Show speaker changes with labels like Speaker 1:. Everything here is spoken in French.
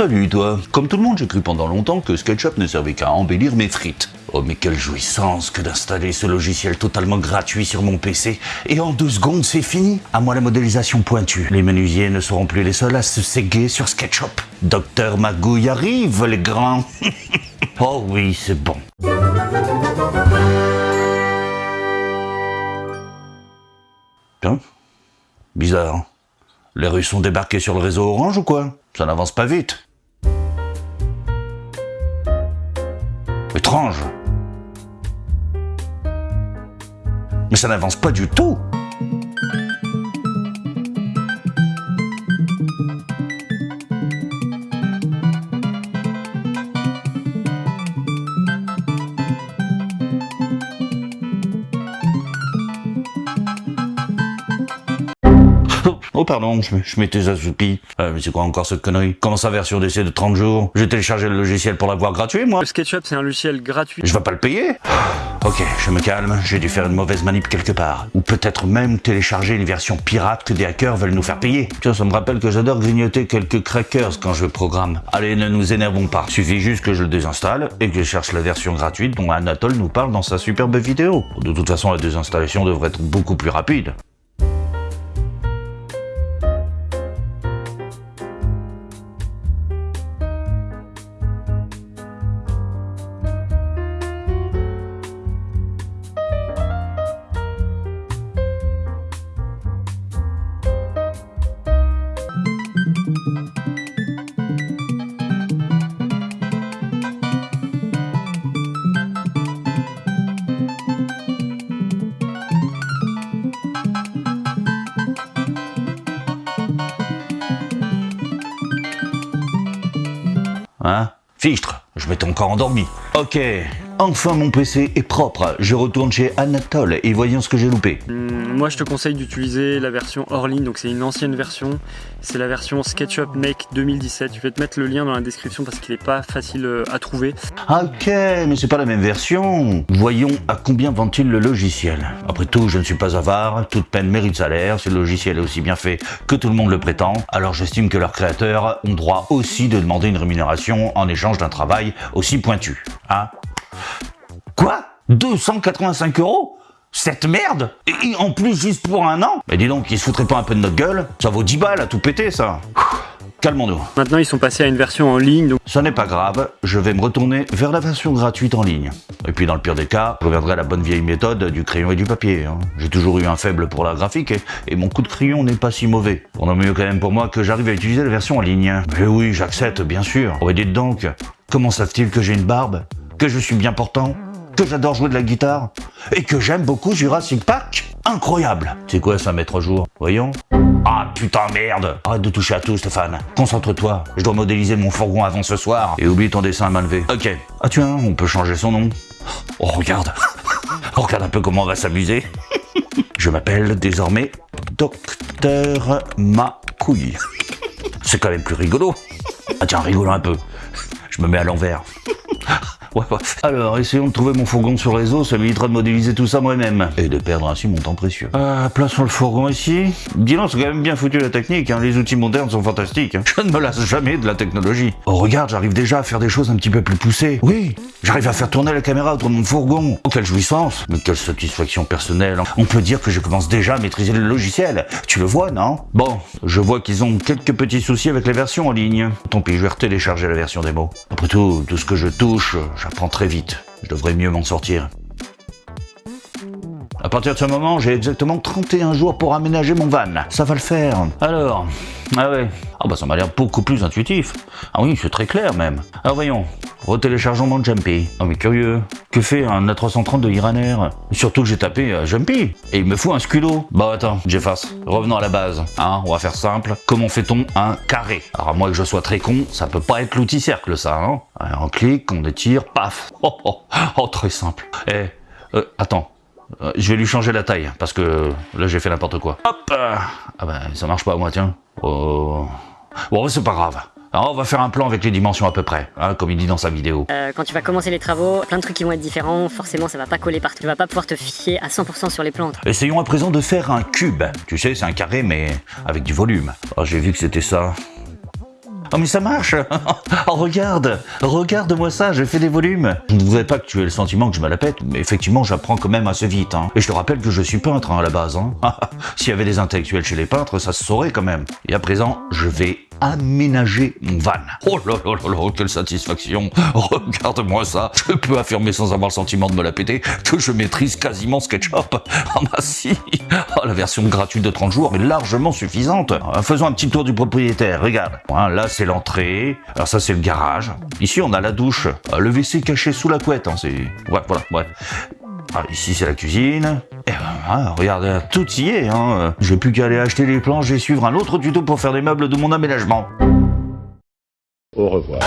Speaker 1: Salut toi. Comme tout le monde, j'ai cru pendant longtemps que SketchUp ne servait qu'à embellir mes frites. Oh mais quelle jouissance que d'installer ce logiciel totalement gratuit sur mon PC. Et en deux secondes, c'est fini. À moi la modélisation pointue. Les menuisiers ne seront plus les seuls à se séguer sur SketchUp. Docteur Magouille arrive, les grands. oh oui, c'est bon. Tiens, bizarre. Les Russes sont débarqués sur le réseau Orange ou quoi? Ça n'avance pas vite. Mais ça n'avance pas du tout. Oh pardon, je, je m'étais assoupi. Euh, mais c'est quoi encore cette connerie? Comment ça version d'essai de 30 jours? J'ai téléchargé le logiciel pour l'avoir gratuit moi
Speaker 2: Le SketchUp, c'est un logiciel gratuit.
Speaker 1: Je vais pas le payer Ok, je me calme, j'ai dû faire une mauvaise manip quelque part. Ou peut-être même télécharger une version pirate que des hackers veulent nous faire payer. Tiens, ça me rappelle que j'adore grignoter quelques crackers quand je programme. Allez, ne nous énervons pas. Suffit juste que je le désinstalle et que je cherche la version gratuite dont Anatole nous parle dans sa superbe vidéo. De toute façon, la désinstallation devrait être beaucoup plus rapide. Hein? Fichtre, je m'étais encore endormi. Ok, enfin mon PC est propre. Je retourne chez Anatole et voyons ce que j'ai loupé.
Speaker 2: Hum, moi, je te conseille d'utiliser la version hors ligne, donc c'est une ancienne version. C'est la version SketchUp Make 2017. Je vais te mettre le lien dans la description parce qu'il n'est pas facile euh, à trouver.
Speaker 1: Ok, mais c'est pas la même version. Voyons à combien vend-il le logiciel. Après tout, je ne suis pas avare, toute peine mérite salaire, si le logiciel est aussi bien fait que tout le monde le prétend, alors j'estime que leurs créateurs ont droit aussi de demander une rémunération en échange d'un travail aussi pointu. Hein? Quoi? 285 euros? Cette merde? Et en plus juste pour un an? Mais dis donc, ils se foutraient pas un peu de notre gueule? Ça vaut 10 balles à tout péter ça Calmons-nous.
Speaker 2: Maintenant, ils sont passés à une version en ligne, donc
Speaker 1: Ça n'est pas grave, je vais me retourner vers la version gratuite en ligne. Et puis dans le pire des cas, je reviendrai à la bonne vieille méthode du crayon et du papier. hein. J'ai toujours eu un faible pour la graphique et, et mon coup de crayon n'est pas si mauvais. On a mieux quand même pour moi que j'arrive à utiliser la version en ligne. Mais oui, j'accepte, bien sûr. Oh, et dites donc, comment savent-ils que j'ai une barbe? Que je suis bien portant que j'adore jouer de la guitare et que j'aime beaucoup Jurassic Park Incroyable C'est quoi ça, mettre à jour? Voyons. Ah putain merde Arrête de toucher à tout Stéphane. Concentre-toi, je dois modéliser mon fourgon avant ce soir. Et oublie ton dessin à main levée. Ok. Ah tiens, on peut changer son nom. Oh regarde Oh, Regarde un peu comment on va s'amuser. Je m'appelle désormais Docteur Macouille. C'est quand même plus rigolo. Ah tiens, rigolo un peu. Je me mets à l'envers. Ouais, ouais. Alors, essayons de trouver mon fourgon sur réseau, ça m'évitera de modéliser tout ça moi-même. Et de perdre ainsi mon temps précieux. Euh, plaçons le fourgon ici. Dis donc, c'est quand même bien foutu la technique, hein. les outils modernes sont fantastiques. hein. Je ne me lasse jamais de la technologie. Oh, regarde, j'arrive déjà à faire des choses un petit peu plus poussées. Oui, j'arrive à faire tourner la caméra autour de mon fourgon. Oh, quelle jouissance Mais quelle satisfaction personnelle. On peut dire que je commence déjà à maîtriser le logiciel. Tu le vois, non? Bon, je vois qu'ils ont quelques petits soucis avec les versions en ligne. Tant pis, je vais retélécharger la version démo. Après tout, tout ce que je touche, j'apprends très vite. Je devrais mieux m'en sortir. À partir de ce moment, j'ai exactement 31 jours pour aménager mon van. Ça va le faire. Alors, ah ouais. Ah bah ça m'a l'air beaucoup plus intuitif. Ah oui, c'est très clair même. Alors voyons, retéléchargeons mon Jumpy. Ah mais curieux, que fait un A330 de Iraner? Surtout que j'ai tapé euh, Jumpy, et il me faut un scudo. Bah attends, j'efface. Revenons à la base. Hein, on va faire simple. Comment fait-on un carré? Alors à moins que je sois très con, ça peut pas être l'outil cercle ça, hein On clique, on étire, paf. Oh, oh, oh très simple. Eh, euh, attends. Euh, je vais lui changer la taille, parce que là j'ai fait n'importe quoi. Hop euh, Ah ben ça marche pas moi tiens. Oh. Bon c'est pas grave. Alors on va faire un plan avec les dimensions à peu près, hein, comme il dit dans sa vidéo.
Speaker 3: Euh, quand tu vas commencer les travaux, plein de trucs qui vont être différents, forcément ça va pas coller partout. Tu vas pas pouvoir te fier à 100% sur les plans.
Speaker 1: Essayons à présent de faire un cube. Tu sais, c'est un carré mais avec du volume. Alors j'ai vu que c'était ça. Oh mais ça marche Oh regarde Regarde-moi ça, j'ai fait des volumes Je ne voudrais pas que tu aies le sentiment que je me la pète, mais effectivement j'apprends quand même assez vite. Hein. Et je te rappelle que je suis peintre hein, à la base. Hein. S'il y avait des intellectuels chez les peintres, ça se saurait quand même. Et à présent, je vais aménager mon van. Oh là là quelle satisfaction Regarde-moi ça Je peux affirmer sans avoir le sentiment de me la péter que je maîtrise quasiment SketchUp. Ah bah si oh, La version gratuite de 30 jours est largement suffisante. Euh, faisons un petit tour du propriétaire, regarde. Là c'est l'entrée, alors ça c'est le garage. Ici on a la douche, euh, le WC caché sous la couette, hein, c'est... Ouais, voilà. Ah, ici c'est la cuisine. Hein, regarde, tout y est. Hein. J'ai plus qu'à aller acheter les planches et suivre un autre tuto pour faire des meubles de mon aménagement.
Speaker 4: Au revoir.